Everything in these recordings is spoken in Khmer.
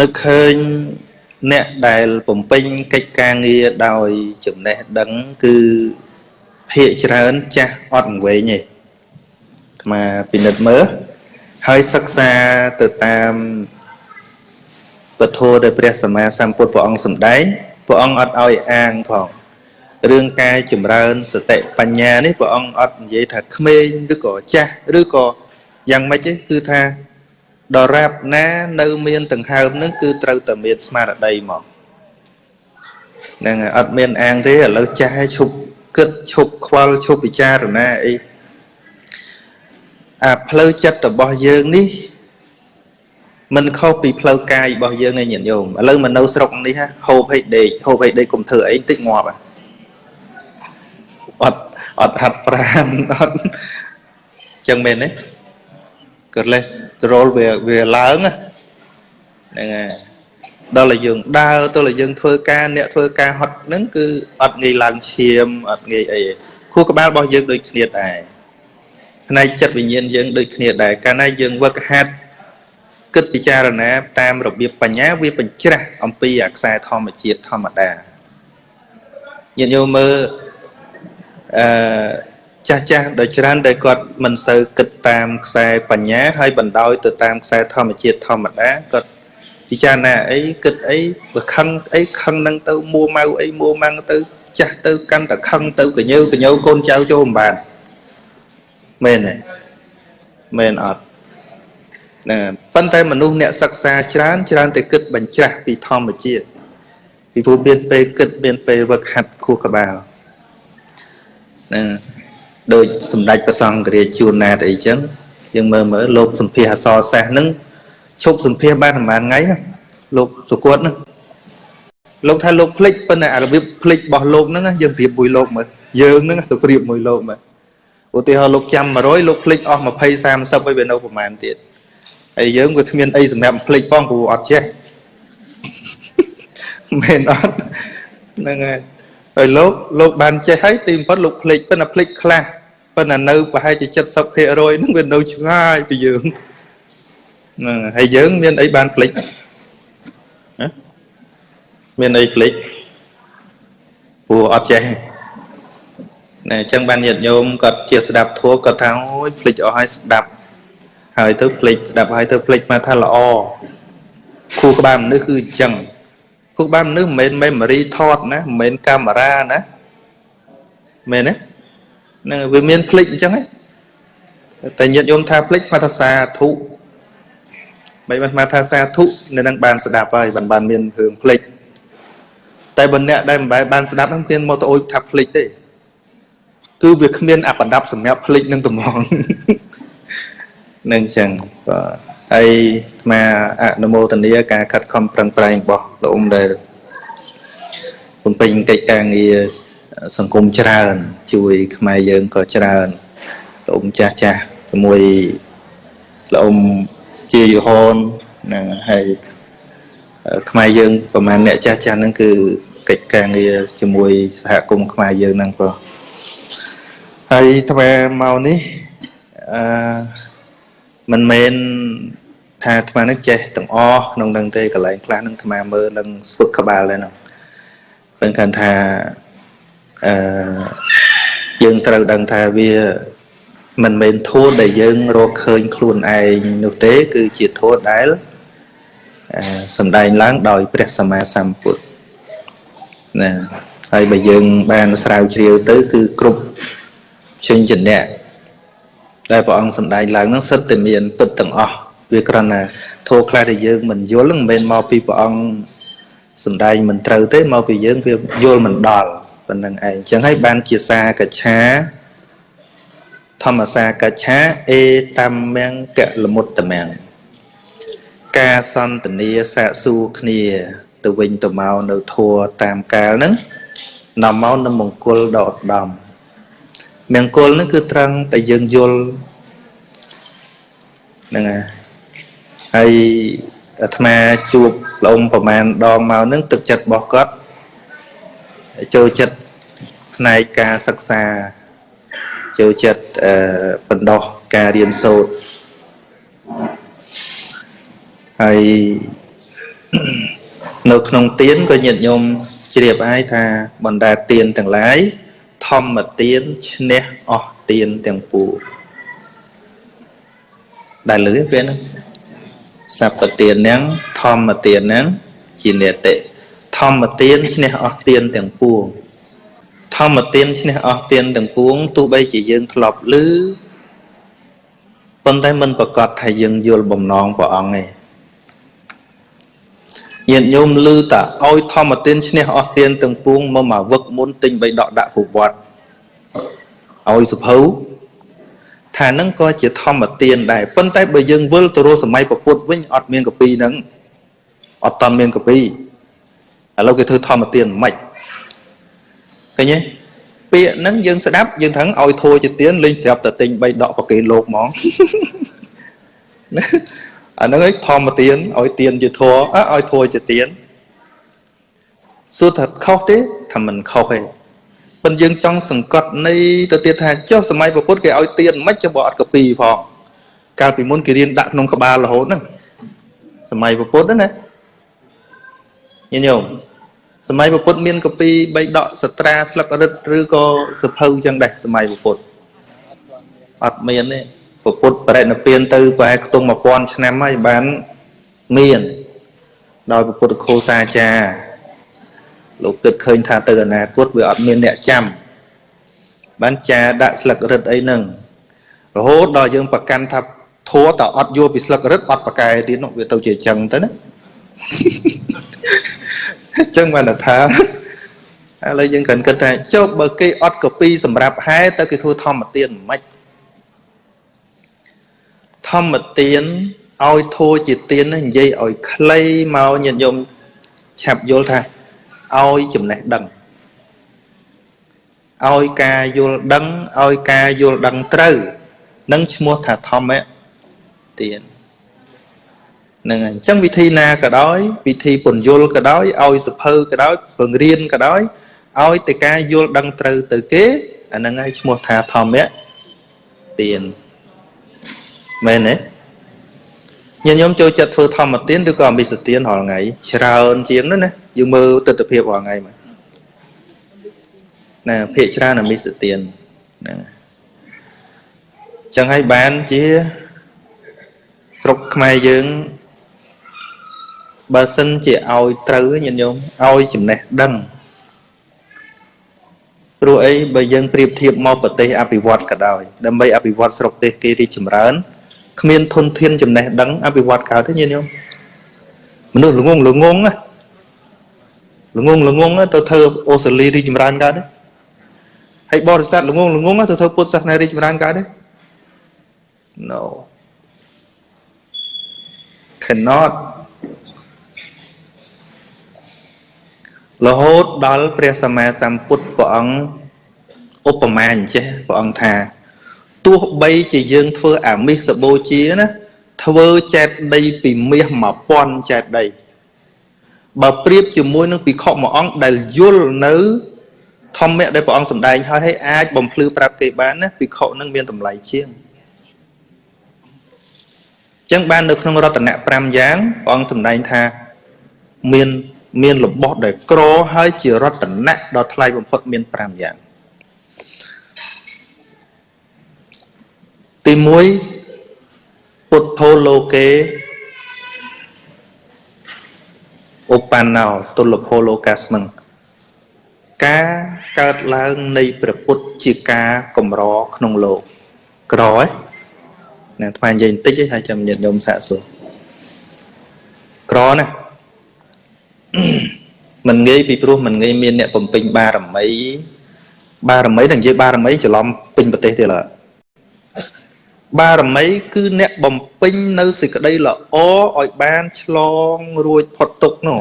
នឹកឃើញអ្នកដែលបំពេញកិច្ចការងារដោយចំណេះដឹងគឺភាកច្រើនចាស់អត់វែងទេអាមាពិនិត្យមើលហើយសិក្សាទៅតាមពធដែលព្រះសម្មាសម្ពុទ្ធព្រះអង្គសម្ដែងព្រះអង្គអត់ឲ្យអាងផងរឿងការចម្រើនសតិបញ្ញានេះព្រះអង្គអត់និយាយថាក្មេងឬក៏ចាស់ឬក៏យ៉ាងម៉េចទេគឺថា ដរាបណានៅមានដង្ហើមនឹងគឺត្រូវតែមានស្មារតីមកហ្នឹងហើយអត់មានអាងទេឥឡូវចាស់ឲ្យឈប់គិតឈប់ខ្វល់ឈប់ពិចារណាអីអាផ្លូវចិត្តរបស់យើងនេះមិនខុសពីផ្លូវកាយរបស់យើងឯងញាតិញោមឥឡូវមកនៅស្រុកនេះហូបឲ្យដេកហូបឲ្យដេកកុំធ្វើអីតិចងាប់អត់អត់ហាត់ប្រាណអត់ចឹងមែនទេ cholesterol វាវាឡើងហ្នឹងហើយដល់តែយើងដើរទៅតែយើងធ្វើការអ្នកធ្វើការហត់ហ្នឹងគឺអត់ងាយឡើងឈាមអត់ងាយអីខួរក្បាលរបស់យើងដូចគ្នាដែរផ្នែកចិត្តវិញ្ញាណយើងដូចគ្នាដែរកាលណាយើងវឹកហាត់គិតពិចារណាតាមរបៀបបញ្ញាវាបញ្ច្រាស់អំពីអាខ្សែធម្មជាតិធម្មតាញាតិញោមមើលអឺ ចាស់ចាស់ដោយច្រើនដែលគាត់មិនសូវគិតតាមខ្សែបញ្ញាហើយបណ្ដោយទៅតាមខ្សែធម្មជាតិធម្មតាគាត់ពិចារណាអីគិតអីបើខឹងអីខឹងនឹងទៅមួម៉ៅអីមួម៉ាំងទៅ ចាស់ទៅកាន់តែខឹងទៅកញើកញើកូនចៅចូលមិនបានមែនទេមែនអត់ណាប៉ុន្តែមនុស្សអ្នកសិក្សាច្រើនច្រើនតែគិតបញ្ច្រាស់ពីធម្មជាតិពីព្រោះមានពេលគិតមានពេលវឹកហាត់ខួរក្បាលណា ដូចសម្ដេចព្រះសង្ឃរាជជួនណាតអីចឹងយើងមើលមើលលោកសម្ភារអសរសាស្ត្រហ្នឹងឈប់សម្ភារបានប្រហែលថ្ងៃណាលោកសុគតហ្នឹងលោកថាលោកភ្លេចប៉ុន្តែអារបៀបភ្លេចរបស់លោកហ្នឹងយើងប្រៀបមួយលោកមើលយើងហ្នឹងទៅប្រៀបមួយលោកមើលឧទាហរណ៍លោកចាំ100លោកភ្លេចអស់20 30ហើយវានៅប្រហែលទៀតហើយយើងក៏គ្មានអីសម្រាប់ភ្លេចផងព្រោះអត់ចេះមែនអត់ហ្នឹងហើយហើយលោកលោកបានចេះហើយទីបំផុតលោកភ្លេចប៉ុន្តែភ្លេចខ្លះ ប៉ុន្តែនៅប្រហែលជា70%ហ្នឹងវានៅឆ្ងាយពីយើងហ្នឹងហើយយើងមានអីបានភ្លេចមានអីភ្លេចព្រោះអត់ចេះណែអញ្ចឹងបានញាតិញោមគាត់ជាស្ដាប់ធัวគាត់ថាអូយភ្លេចអស់ហើយស្ដាប់ហើយទៅភ្លេចស្ដាប់ហើយទៅភ្លេចមកថាល្អគូក្បាលមនុស្សគឺអញ្ចឹងគូក្បាលមនុស្សមិនមែន memory ថតណាមិនមែនកាមេរ៉ាណាមែនទេ នឹងវាមានភ្លេចអញ្ចឹងតែញាតិញោមថាភ្លេចមកថាសាធុមិនបានមកថាសាធុនៅនឹងបានស្ដាប់ហើយបានបានមានរឿងភ្លេចតែបើអ្នកដែលមិនបានស្ដាប់ហ្នឹងមានមកទៅអុយថាភ្លេចទេគឺវាគ្មានអបដាប់សម្រាប់ភ្លេចនឹងត្មងនឹងចឹងបាទហើយស្មាអនុមោទនាការខិតខំប្រឹងប្រែងរបស់លោកអ៊ំដែលបំពេញកិច្ចការងារ សង្គមច្រើន ជួយខ្មែរយើងក៏ច្រើនលោកអ៊ំចាស់ចាស់ជាមួយលោកអ៊ំជាយហនណាហើយខ្មែរយើងប្រហែលអ្នកចាស់ចាស់ហ្នឹងគឺកិច្ចការងារជាមួយសហគមន៍ខ្មែរយើងហ្នឹងក៏ហើយថ្មមកនេះអឺមិនមែនថាអាត្មានឹងចេះទាំងអស់ក្នុងនឹងទេកន្លែងខ្លះនឹងអាត្មាមើលនឹងស្វឹកក្បាលដែរនោះពេលគាត់ថា អឺយើងត្រូវដឹងថាវាមិនមែនធម៌ដែលយើងរកឃើញខ្លួនឯងនោះទេ គឺជាធម៌ដែលសំដែងឡើងដោយព្រះសម្មាសម្ពុទ្ធណាហើយបើយើងបានស្រាវជ្រាវទៅ គឺគ្រប់ជញ្ជនៈដែលព្រះអង្គសម្ដែងឡើងហ្នឹងសិតតែមានពិតទាំងអស់វាគ្រាន់តែធោខ្លះដែលយើងមិនយល់មិនមែនមកពីព្រះអង្គសម្ដែងមិនត្រូវទេមកពីយើងវាយល់មិនដល់ ប៉ុណ្្នឹងឯងអញ្ចឹងហើយបានជាសាកច្ឆាធម្មសាកច្ឆាអេតំមង្គកលមុតតមង្គការសន្ទនាសាកសួរគ្នា ទៅវិញទៅមកនៅធัวតាមកាលហ្នឹងនាំមកនៅមង្គលដ៏ឧត្តមមង្គលហ្នឹងគឺត្រង់តែយើងយល់ហ្នឹងហើយហើយអាត្មាជួបលោកអ៊ំប្រមាណដងមកហ្នឹងទឹកចិត្តរបស់គាត់ ចូលចិត្តផ្នែកការសិក្សាចូលចិត្តអឺបណ្ដោះការរៀនសូត្រហើយនៅក្នុងទៀនក៏ញាតិញោមជ្រាបហើយថាបណ្ដាទៀនទាំងឡាយធម្មទៀនឈ្នះអស់ទៀនទាំងពួងដែលលឺពេលហ្នឹងសព្វទៀនហ្នឹងធម្មទៀនហ្នឹងជានេតិ ធម្មទៀនឈ្នះអស់ទៀនទាំងពួងធម្មទៀនឈ្នះអស់ទៀនទាំងពួងទោះបីជាយើងធ្លាប់ឮប៉ុន្តែមិនប្រកាសថាយើងយល់បំណងព្រះអង្គទេញាតិញោមឮតាឲ្យធម្មទានឈ្នះអស់ទានទាំងពួងមកមកវឹកមុនទិញបីដកដាក់គ្រប់វត្តឲ្យសុភៅថានឹងក៏ជាធម្មទានដែរប៉ុន្តែបើយើងវិលទៅរកសម័យពុទ្ធវិញអត់មានកពីហ្នឹងអត់តាន់មានកពី ឥឡូវគេធ្វើធម្មទានមិនឃើញទេពាក្យហ្នឹងយើងស្ដាប់យើងថឹងឲ្យធួជាទៀនលេងស្រាប់តែទិញ3ដកប្រគេនលោកហ្មងអាហ្នឹងឯងធម្មទានឲ្យទៀនជាធัวឲ្យធัวជាទៀនសួរថាខុសទេថាមិនខុសទេប៉ុន្តែយើងចង់សង្កត់នៃទៅទៀតថាចុះសម័យពុទ្ធគេឲ្យទៀនមិនចុះបើអត់កពីផងកាលពីមុនគេរៀនដាក់ក្នុងក្បាលរហូតហ្នឹងសម័យពុទ្ធណា ញញោមសម័យពុទ្ធមានកពីបីដកសត្រាស្លឹករឹតឬក៏សភៅចឹងដែរសម័យពុទ្ធអត់មានទេពុទ្ធបរិណិព្វានទៅប្រហែលខ្ទង់1000ឆ្នាំហើយបានមានដោយពុទ្ធគោសាចារ្យលោកគិតឃើញថាទៅអនាគតវាអត់មានអ្នកចាំបានចាដាក់ស្លឹករឹតអីហ្នឹងរហូតដល់យើងប្រកាន់ថាធัวតើអត់យកពីស្លឹករឹតអត់ប្រកែទៀតនោះវាទៅជាចឹងទៅណា អញ្ចឹងបានថាឥឡូវយើងគ្រាន់គិតថាចុះបើគេអត់កពីសម្រាប់ហែទៅគេធ្វើធម្មទានមិនធម្មទានឲ្យធัวជាទាននិយាយឲ្យខ្លីមកញាតិញោមឆាប់យល់ថាឲ្យចំណេះដឹងឲ្យការយល់ដឹងឲ្យការយល់ដឹងត្រូវនឹងឈ្មោះថាធម្មទាន នឹងអញ្ចឹងវិធីណាក៏ដោយវិធីពន្យល់ក៏ដោយឲ្យសភៅក៏ដោយបង្រៀនក៏ដោយឲ្យតែការយល់ដឹងត្រូវទៅគេអាហ្នឹងហើយឈ្មោះថាធម្មទានមែនទេញាតិញោមចូលចិត្តធ្វើធម្មទានឬក៏អមិសទានរាល់ថ្ងៃច្រើនជាងនោះណាយើងមើលទស្សនភាពរាល់ថ្ងៃមកណាភាកច្រើនអមិសទានណាចឹងហើយបានជាស្រុកខ្មែរយើង បើសិនជាឲ្យត្រូវញាតិញោមឲ្យចំណេះដឹងព្រោះអីបើយើងប្រៀបធៀបមកប្រទេសអភិវឌ្ឍក៏ដោយដើម្បីអភិវឌ្ឍស្រុកទេសគេរីកចម្រើនគ្មានធនធានចំណេះដឹងអភិវឌ្ឍកើតទេញាតិញោមមនុស្សល្ងងល្ងងណាល្ងងល្ងងទៅធ្វើអូស្ត្រាលីរីកចម្រើនកើតទេហើយបរិស័ទល្ងងល្ងងទៅធ្វើពុទ្ធសាសនារីកចម្រើនកើតទេ No cannot រហូតដល់ព្រះសម្មាសម្ពុទ្ធព្រះអង្គឧបមាអញ្ចេះព្រះអង្គថាទោះបីជាយើងធ្វើអាមិសបូជាណាធ្វើចេតដីពីមាស1000ចេតដីបើប្រៀបជាមួយនឹងភិក្ខុមួយអង្គដែលយល់នៅធម្មៈដែលព្រះអង្គសម្ដែងហើយឲ្យអាចបំភ្លឺប្រាប់គេបានណាភិក្ខុនឹងមានតម្លៃជាងចឹងបាននៅក្នុងរតនៈ5យ៉ាងព្រះអង្គសម្ដែងថាមាន មានរបស់ដែលក្រហើយជារតនៈដ៏ថ្លៃបំផុតមាន5យ៉ាងទី1ពុទ្ធោលោកេឧបណ្ណោទុលភោលោកាស្មឹងការកើតឡើងនៃព្រះពុទ្ធជាការកម្រក្នុងលោកក្រឯណាថ្មនិយាយបន្តិចឯងហើយចាំញាតិញោមសាកសួរក្រណា មិនងាយពីព្រោះមិនងាយមានអ្នកបំពេញបារមី បារមីតែនិយាយបារមីច្រឡំពេញប្រទេសទៀតឡើយបារមីគឺអ្នកបំពេញនៅសេចក្តីល្អឲ្យបានឆ្លងរួចផុតទុកនោះ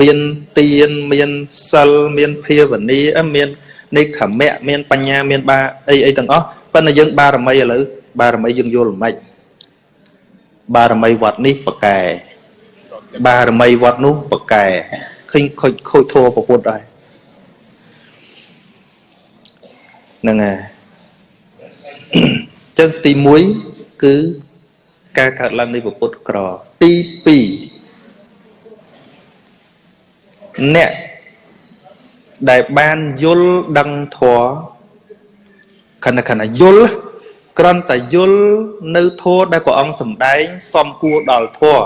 មានទានមានសិលមានភាវនាមាននិខមៈមានបញ្ញាមានបាអីអីទាំងអស់ប៉ុន្តែយើងបារមីឥឡូវបារមីយើងយល់មិនបារមីវត្តនេះប្រកែ បារមីវត្តនោះប្រកែឃើញខូចខូចធัวប្រពុតដែរហ្នឹងហើយចឹងទី1គឺការកើតឡើងនៃពុទ្ធក្រទី2អ្នកដែលបានយល់ដឹងធម៌ខណៈខណៈយល់គ្រាន់តែយល់នៅធម៌ដែលព្រះអង្គសម្ដែង សំគួរដល់ធម៌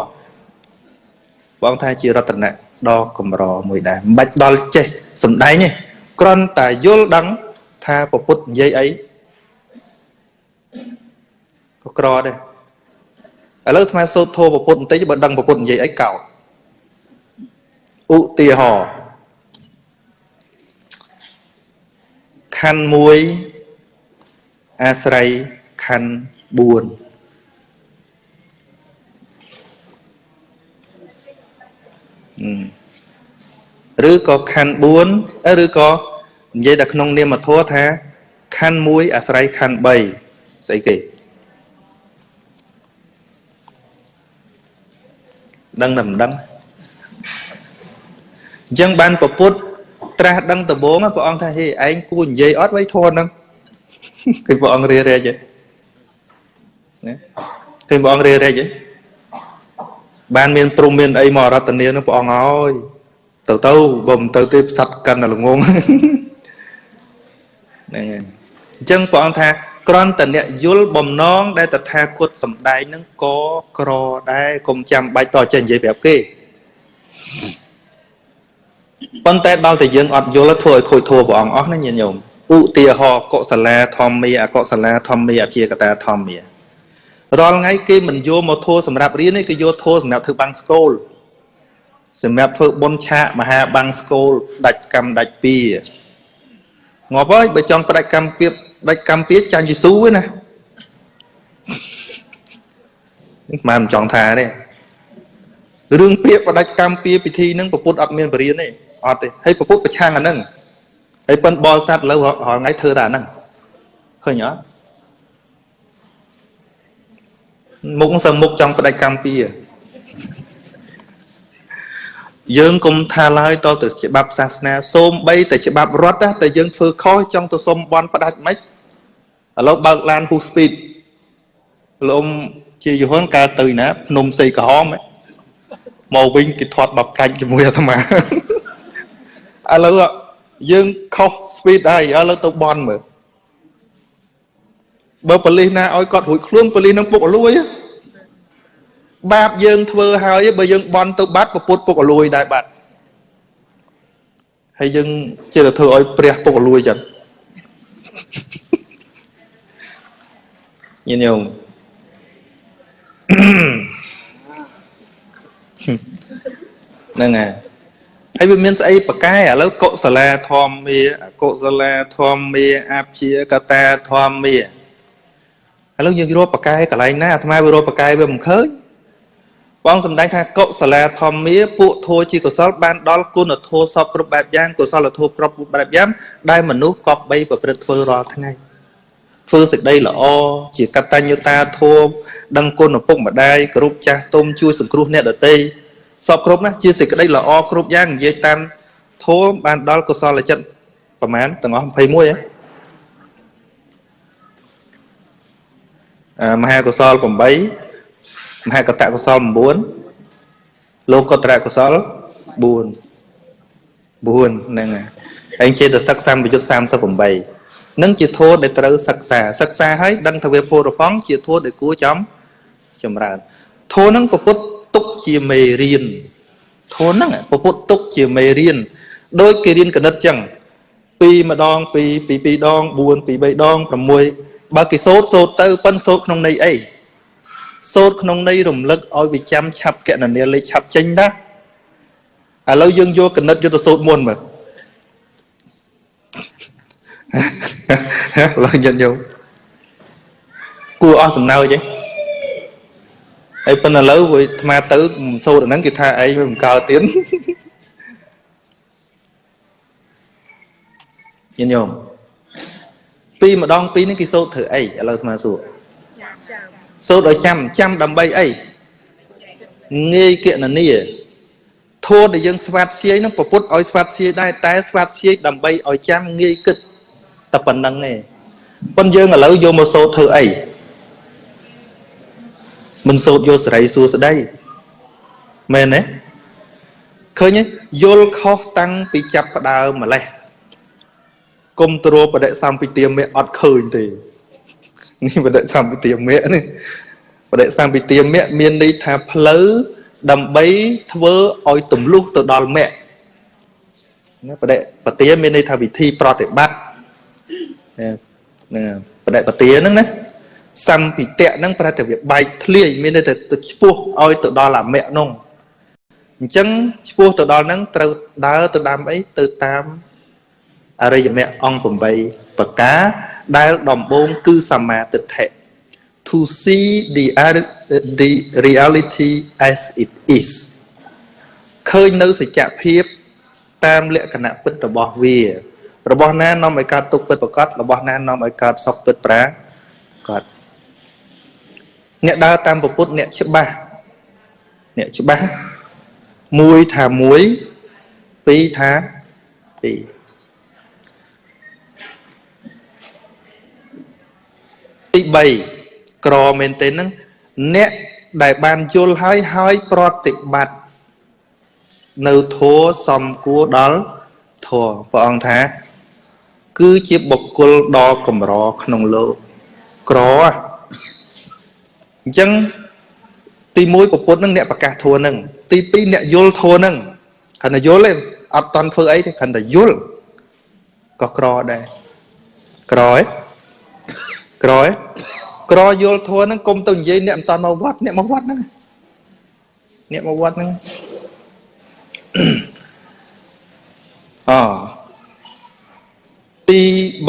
បងថាជារតនៈដ៏កម្រមួយដែរមិនបាច់ដល់ចេះសម្ដែងទេគ្រាន់តែយល់ដឹងថាពពុទ្ធនិយាយអីក៏ក្រដែរឥឡូវអាត្មាសូត្រធម៌ពពុទ្ធបន្តិចបើដឹងពពុទ្ធនិយាយអីកោតឧទាហរណ៍ខណ្ឌ1អាស្រ័យខណ្ឌ4 ឬក៏ខណ្ឌ4ឬក៏និយាយតែក្នុងនាមធម៌ថាខណ្ឌ1អាស្រ័យខណ្ឌ3ស្អីគេដឹងតែមិនដឹងអញ្ចឹងបានពពុទ្ធត្រាស់ដឹងដំបងព្រះអង្គថាហេឯងគួរនិយាយអត់ໄວធនហ្នឹងគឺព្រះអង្គរារែកហ៎ណាគឺព្រះអង្គរារែកហ៎ បានមានព្រមមានអីមករតនានឹងព្រះអង្គហើយទៅទៅបើមិនទៅទេសັດកាន់តែល្ងងហ្នឹងហើយអញ្ចឹងព្រះអង្គថាក្រន់តអ្នកយល់បំណង ដែលតថាគតសំដែងនឹងក៏ក្រដែរកុំចាំបាច់តចេះនិយាយប្រាប់គេប៉ុន្តែដល់តែយើងអត់យល់ធ្វើឲ្យខូចធัวព្រះអង្គអស់ណាញាតិញោមឧទាហរណ៍កុសលាធម្មាអកុសលាធម្មាអជាកតាធម្មា រាល់ថ្ងៃគេមិនយកមកធัวសម្រាប់រៀនទេគេយកធัวសម្រាប់ធ្វើបាំងស្គលសម្រាប់ធ្វើបុណ្យឆាកមហាបាំងស្គលដាច់កម្មដាច់ពីងាប់ហើយបើចង់ផ្ដាច់កម្មពីដាច់កម្មពីចាញ់យេស៊ូឯណាមិនចង់ថាទេរឿងពាក្យបដិកម្មពីពិធីហ្នឹងពុទ្ធអត់មានបរិញ្ញាទេអត់ទេហើយពុទ្ធប្រឆាំងអាហ្នឹងហើយប៉ុនបរិស័ទលើរាល់ថ្ងៃធ្វើតែអាហ្នឹងឃើញអត់ មុខសឹងមុខចង់បដិកម្មពីយើងគុំថាឡើយតទៅច្បាប់សាសនាសូមបីតែច្បាប់រដ្ឋតែយើងធ្វើខុសចង់ទៅសុំបន់ផ្ដាច់មិនឥឡូវបើកឡានហ៊ូស្ពីតលោកជាយហនកាលទៅណាភ្នំសីក្រហមមកវិញគេធាត់បប្រាច់ជាមួយអាត្មាឥឡូវយើងខុសស្ពីតហើយឥឡូវទៅបន់មើល បើប៉លិសណាឲ្យគាត់រួចខ្លួនប៉លិសនឹងពុកអលួយបាបយើងធ្វើហើយបើយើងបន់ទៅបាត់ពពុតពុកអលួយដែរបាត់ហើយយើងជឿទៅធ្វើឲ្យព្រះពុកអលួយចឹងញញោមហ្នឹងហើយហើយវាមានស្អីប្រកែឥឡូវកុសលាធម្មាអកុសលាធម្មាអព្យាកតាធម្មា ឥឡូវយើងរកប្រកែកន្លែងណាអាត្មាវារកប្រកែវាមិនឃើញបងសំដែងថាកុសលាធម្មាពួកធัวជាកុសលបានដល់គុណធម៌សពគ្រប់បែបយ៉ាងកុសលធម៌គ្រប់បែបយ៉ាងដែលមនុស្សកប់បីប្រព្រឹត្តធ្វើរាល់ថ្ងៃធ្វើសេចក្តីល្អជាកតញ្ញុតាធម៌ដឹងគុណឪពុកម្ដាយគោរពចាស់ទុំជួយសង្គ្រោះអ្នកដទៃសពគ្រប់ណាជាសេចក្តីល្អគ្រប់យ៉ាងនិយាយតាមធម៌បានដល់កុសលចិត្តប្រមាណទាំងអស់21ហ៎ មហាកុសល8មហាកតកុសល9លោកកតរកុសល4 4ហ្នឹងហើយឯងជាទៅសិក្សាប្រយុទ្ធ38នឹងជាធម៌ដែលត្រូវសិក្សាសិក្សាហើយដឹងថាវាពរផងជាធម៌ដែលគួរចំចម្រើនធម៌ហ្នឹងពុទ្ធទុកជាមេរៀនធនហ្នឹងពពុទ្ធទុកជាមេរៀនដោយគេរៀនគណិតចឹង2ម្ដង2ពី2ដង4ពី3ដង6 បើគេសូត្រសូត្រទៅប៉ិនសូត្រក្នុងន័យអីសូត្រក្នុងន័យរំលឹកឲ្យវាចាំឆាប់កណនាលេខឆាប់ចេញណាឥឡូវយើងយកគណិតយកទៅសូត្រមុនមើលឡើយញាតិញោមគួរអស់សំណើចទេហើយប៉ុន្តែឥឡូវវាអាត្មាទៅសូត្រហ្នឹងគេថាឯងវាមិនកើតទៀតញញោម ពីម្ដងពីរនេះគេសូត្រធ្វើអីឥឡូវអាត្មាសួរសូត្រឲ្យចាំចាំដើម្បីអីងាយកណនីធម៌ដែលយើងស្វាត់ជាយនឹងប្រពុតឲ្យស្វាត់ជាយដែរតែស្វាត់ជាយដើម្បីឲ្យចាំងាយគិតតែប៉ុណ្្នឹងឯងប៉ុន្តែយើងឥឡូវយកមកសូត្រធ្វើអីមិនសូត្រយកសេរីសួស្តីមែនទេឃើញយល់ខុសតាំងពីចាប់ផ្ដើមម្លេះ គុំទ្របដិសម្ពិទាមេអត់ឃើញទេនេះបដិសម្ពិទាមេនេះបដិសម្ពិទាមេមានន័យថាផ្លូវដើម្បីធ្វើឲ្យទម្លុះទៅដល់មគ្គណាបដិបទាមានន័យថាវិធីប្រតិបត្តិណាបដិបទាហ្នឹងណាសម្ពិតៈហ្នឹងប្រែតែវាបែកធ្លាយមានន័យថាទៅឈ្មោះឲ្យទៅដល់អមគ្គនោះអញ្ចឹងឈ្មោះទៅដល់ហ្នឹងត្រូវដើរទៅតាមអីទៅតាម អរិយមគ្គអង្គ8ប្រការដែលដំបូងគឺសមាទិដ្ឋិ to see the the reality as it is ឃើញនៅសច្ចភាពតាមលក្ខណៈពិតរបស់វា របស់ណានាំឲ្យកើតទុកពិតប្រកបរបស់ណានាំឲ្យកើតសុខពិតប្រាកដអ្នកដើរតាមពុទ្ធអ្នកច្បាស់អ្នកច្បាស់មួយថាមួយពីរថាពីរ ទី3ក្រមែនទេហ្នឹងអ្នកដែលបានយល់ហើយហើយប្រតិបត្តិនៅធัวសំគួរដល់ធัวព្រះអង្គថា គឺជាបុគ្គលដ៏កម្រក្នុងលោកក្រអញ្ចឹងទី1ប្រពុតនឹងអ្នកប្រកាសធัวនឹងទី2អ្នកយល់ធัวនឹងគ្រាន់តែយល់ទេអត់តន់ធ្វើអីទេគ្រាន់តែយល់ក៏ក្រដែរក្រឯង ក្រឯងក្រយល់ធัวហ្នឹងកុំទៅនិយាយអ្នកមិនតាន់មកវត្តអ្នកមកវត្តហ្នឹងអ្នកមកវត្តហ្នឹងអទី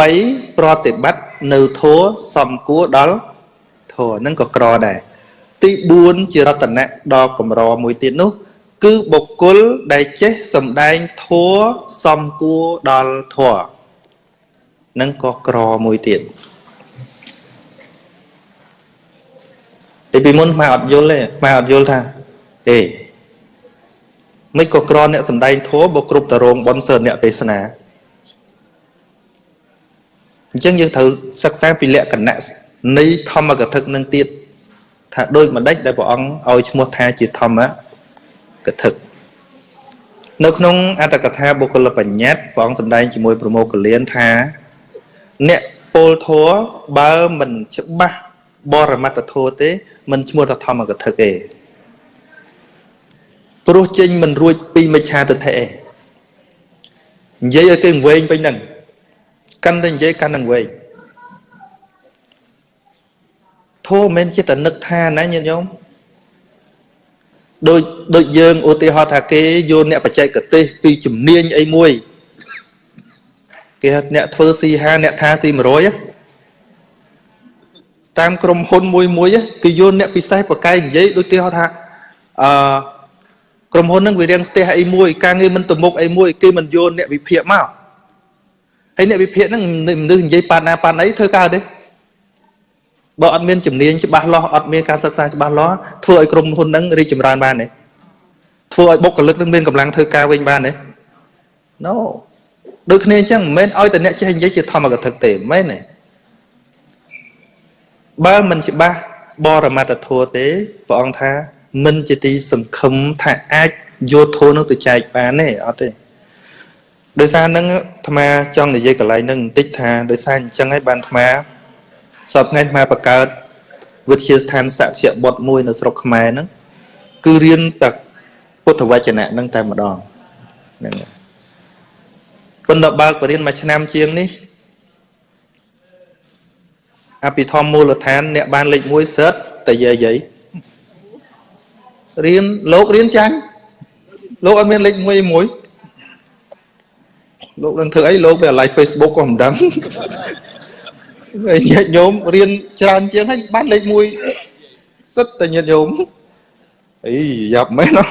3ប្រតិបត្តិនៅធัวសំគួរដល់ធัวហ្នឹងក៏ក្រដែរទី4ជារតនៈដ៏កម្រមួយទៀតនោះ គឺបុគ្គលដែលចេះសំដែងធัวសំគួរដល់ធัวនឹងក៏ក្រមួយទៀត តែពីមុនខ្មែរអត់យល់ទេខ្មែរអត់យល់ថាអេមិនក៏ក្រអ្នកសំដែងធម៌បើគ្រប់តរងបនសើអ្នកទេសនាអញ្ចឹងយើងត្រូវសិក្សាពីលក្ខណៈនៃធម្មកថានឹងទៀតថាដូចម្ដេចដែលព្រះអង្គឲ្យឈ្មោះថាជាធម្មកថានៅក្នុងអត្តកថាបុគ្គលបញ្ញត្តិព្រះអង្គសម្ដែងជាមួយប្រមោកលៀនថា អ្នកពលធัวបើមិនច្បាស់ បរមត្តធម៌ទេ មិនឈ្មោះថាធម្មកថាទេព្រោះចេញមិនរួចពីមិច្ឆាទិដ្ឋិឯងនិយាយឲ្យគេវែងពេញហ្នឹងកាន់តែនិយាយកាន់តែវែងធម៌មិនជាតនឹកថាណាញាតិញោមដូចដូចយើងឧទាហរណ៍ថាគេយកអ្នកបច្ចេកទេសពីជំនាញអីមួយគេហៅអ្នកធ្វើ C5 អ្នកថា C100 តាមក្រុមហ៊ុនមួយមួយគេយកអ្នកពិសេសប្រកែកនិយាយដូចគេហៅថាអឺក្រុមហ៊ុនហ្នឹងវារៀងស្ទះអីមួយការងារមិនទៅមុខអីមួយគេមិនយកអ្នកវិភាគមកហើយអ្នកវិភាគហ្នឹងមនុស្សនិយាយប៉ាណាប៉ាណីធ្វើកើតទេបើអត់មានជំនាញច្បាស់លាស់អត់មានការសិក្សាច្បាស់លាស់ធ្វើឲ្យក្រុមហ៊ុនហ្នឹងរីកចម្រើនបានទេធ្វើឲ្យបុគ្គលិកនឹងមានកម្លាំងធ្វើការវិញបានទេ No ដូចគ្នាអញ្ចឹងមិនមែនឲ្យតែអ្នកចេះនិយាយជាធម្មកថាទេមិនមែនទេ បើមិនច្បាស់បរមត្តធម៌ទេព្រះអង្គថា មិនជាទីសង្ឃឹមថាអាចយកធម៌នោះទៅចែកបានទេអត់ទេដោយសារនឹងអាត្មាចង់និយាយកន្លែងហ្នឹងបន្តិចថាដោយសារអញ្ចឹងហើយបានអាត្មាសពថ្ងៃអាត្មាបង្កើតវិទ្យាស្ថានសក្យបុត្រមួយនៅស្រុកខ្មែរហ្នឹងគឺរៀនតែពុទ្ធវចនៈហ្នឹងតែម្ដងហ្នឹងប៉ុន្តែបើកបរៀនមួយឆ្នាំជាងនេះ អភិធម្មមូលដ្ឋានអ្នកបានលេខ1សិតតែយាយរៀនលោករៀនចាញ់លោកអត់មានលេខ1មួយលោកនឹងធ្វើអីលោកវា live Facebook ក៏មិនដឹងញាតិញោមរៀនច្រើនជាងហើយបានលេខ1សិតតែញាតិញោមអីយ៉ាប់មែនណា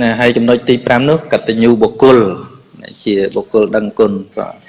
ណែហើយចំណុចទី5នោះកតញ្ញូបុគ្គលជាបុគ្គលដឹងគុណបាទ